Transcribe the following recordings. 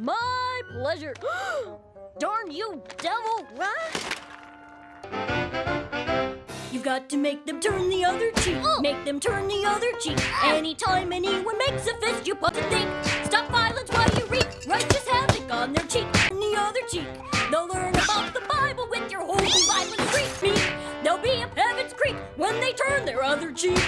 My pleasure. Darn you, devil! You've got to make them turn the other cheek. Oh. Make them turn the other cheek. Ah. Anytime anyone makes a fist, you put to think. Stop violence while you reap righteous havoc on their cheek. The other cheek. They'll learn about the Bible with your holy violent meat. They'll be up heaven's creek when they turn their other cheek.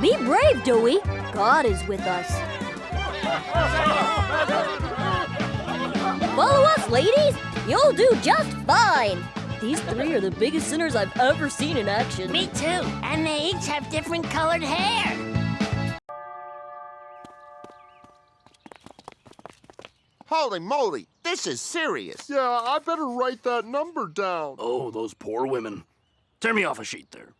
Be brave, Dewey. God is with us. Follow us, ladies. You'll do just fine. These three are the biggest sinners I've ever seen in action. Me too. And they each have different colored hair. Holy moly, this is serious. Yeah, I better write that number down. Oh, those poor women. Tear me off a sheet there.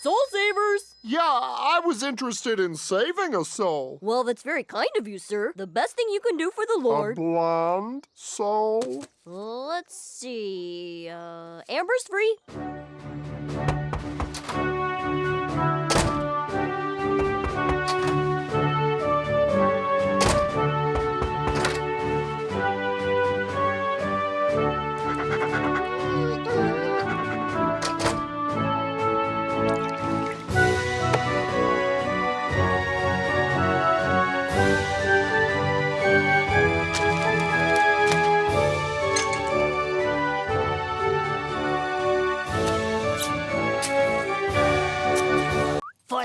Soul savers! Yeah, I was interested in saving a soul. Well, that's very kind of you, sir. The best thing you can do for the Lord. A blonde soul? Let's see. Uh, Amber's free.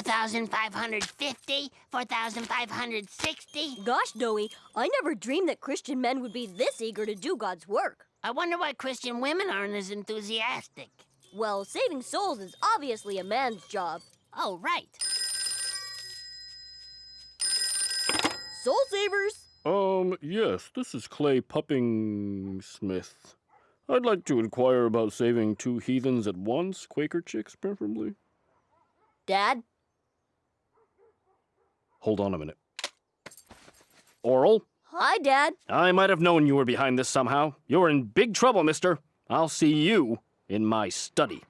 4,550, 4,560. Gosh, Doughy, I never dreamed that Christian men would be this eager to do God's work. I wonder why Christian women aren't as enthusiastic. Well, saving souls is obviously a man's job. Oh, right. Soul savers! Um, yes, this is Clay Puppington. I'd like to inquire about saving two heathens at once, Quaker chicks preferably. Dad? Hold on a minute. Orel, Hi, Dad. I might have known you were behind this somehow. You're in big trouble, mister. I'll see you in my study.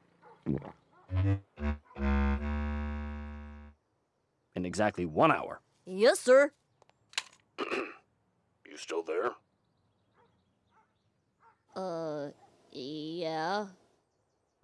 In exactly one hour. Yes, sir. You still there? Uh, yeah.